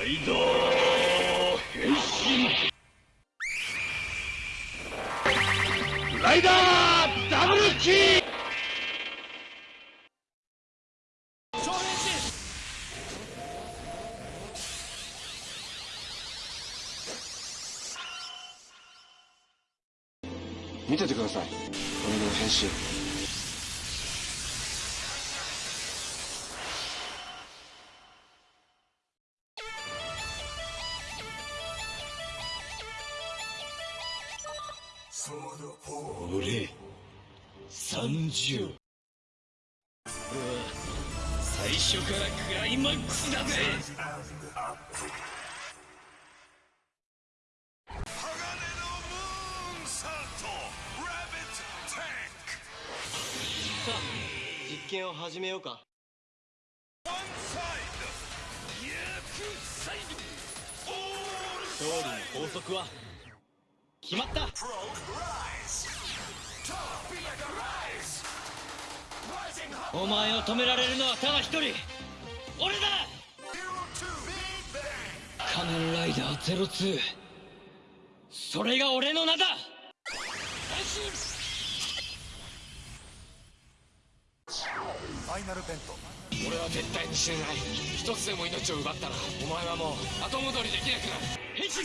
ライダー変身。ライダーダブルキー。見ててください。俺の変身。俺30俺は最初からクライマックスだぜさあ実験を始めようか。勝利の法則は決まった。お前を止められるのはただ一人。俺だ。仮面ライダー02それが俺の名だ。俺は絶対に死ねない。一つでも命を奪ったらお前はもう後戻りできなくなる。変身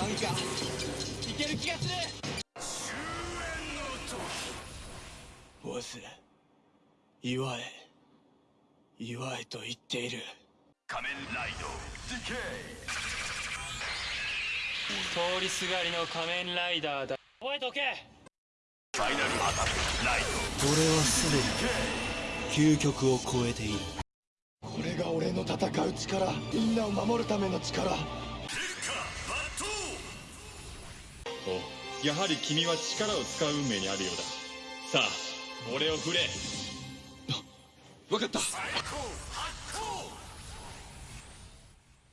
なんかいける気がする。ボス祝え祝えと言っている。仮面ライドディケ通りすがりの仮面ライダーだ。覚えておけ。イファイナルアタック。ライ俺はすでに究極を超えている。ドこれが俺の戦う力。みんなを守るための力やはり君は力を使う運命にあるようだ。さあ俺を振れ。分かった。